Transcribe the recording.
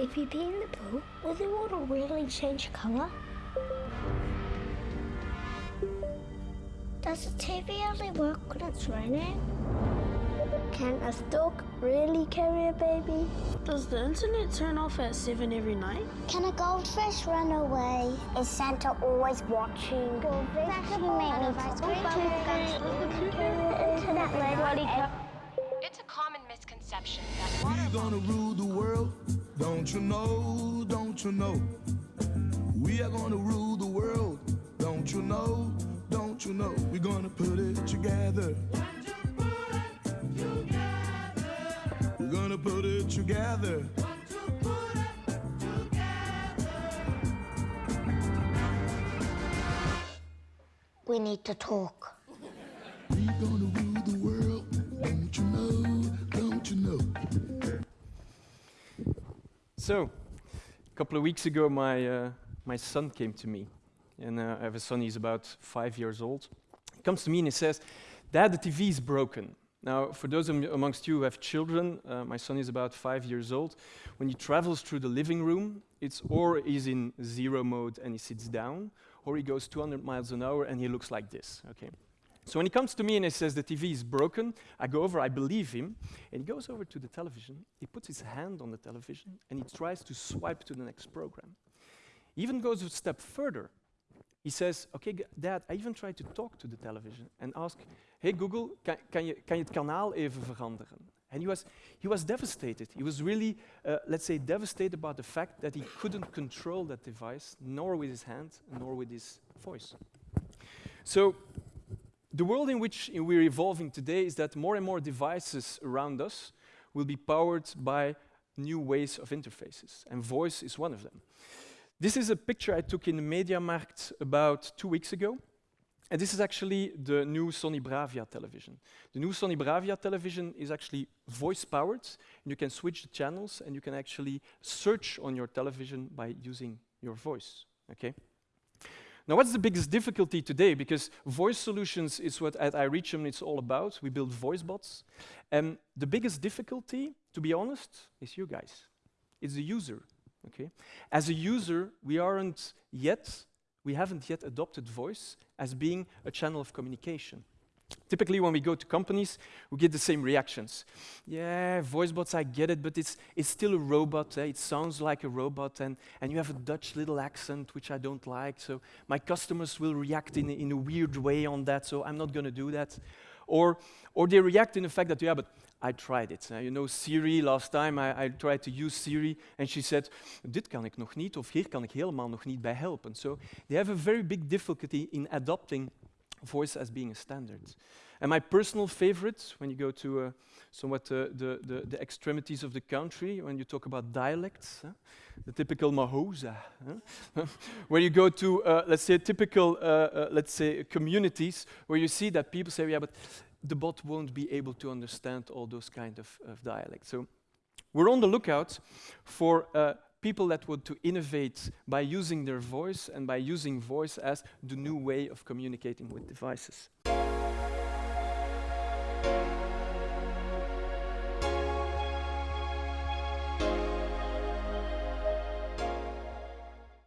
If you pee in the pool, will the water really change colour? Does the TV only work when it's raining? Can a stork really carry a baby? Does the internet turn off at 7 every night? Can a goldfish run away? Is Santa always watching? Goldfish you make me We gonna rule the world, don't you know, don't you know? We are gonna rule the world, don't you know, don't you know? We're gonna put it together. We're gonna put it together. We need to talk. So, a couple of weeks ago, my, uh, my son came to me. And uh, I have a son, he's about five years old. He comes to me and he says, Dad, the TV is broken. Now, for those am- amongst you who have children, uh, my son is about five years old. When he travels through the living room, it's or he's in zero mode and he sits down, or he goes 200 miles an hour and he looks like this. Okay. So when he comes to me and he says the TV is broken, I go over, I believe him, and he goes over to the television, he puts his hand on the television, and he tries to swipe to the next program. He even goes a step further. He says, okay, dad, I even tried to talk to the television and ask, hey Google, kan, kan, je, kan je het kanaal even veranderen? And he was, he was devastated. He was really, uh, let's say, devastated about the fact that he couldn't control that device, nor with his hand, nor with his voice. So the world in which we're evolving today is that more and more devices around us will be powered by new ways of interfaces, and voice is one of them. This is a picture I took in the Mediamarkt about two weeks ago. And this is actually the new Sony Bravia television. The new Sony Bravia television is actually voice powered. And you can switch the channels and you can actually search on your television by using your voice. Okay? Now, what's the biggest difficulty today? Because voice solutions is what at iReachm it's all about. We build voice bots. And the biggest difficulty, to be honest, is you guys. It's the user. Okay? As a user, we aren't yet, we haven't yet adopted voice as being a channel of communication. Typically, when we go to companies, we get the same reactions. Yeah, voice bots, I get it, but it's, it's still a robot. eh, It sounds like a robot, and, and you have a Dutch little accent, which I don't like. So my customers will react in, in a weird way on that, so I'm not going to do that. Or, or they react in the fact that, yeah, but I tried it. Uh, you know, Siri, last time I, I tried to use Siri, and she said, dit kan ik nog niet, of hier kan ik helemaal nog niet bij helpen. So they have a very big difficulty in adopting voice as being a standard. And my personal favorite, when you go to uh, somewhat uh, the, the, the extremities of the country, when you talk about dialects, huh? the typical Mahosa, huh? where you go to, uh, let's say, typical, uh, uh, let's say, communities, where you see that people say, yeah, but the bot won't be able to understand all those kind of, of dialects. So we're on the lookout for uh, people that want to innovate by using their voice and by using voice as the new way of communicating with devices.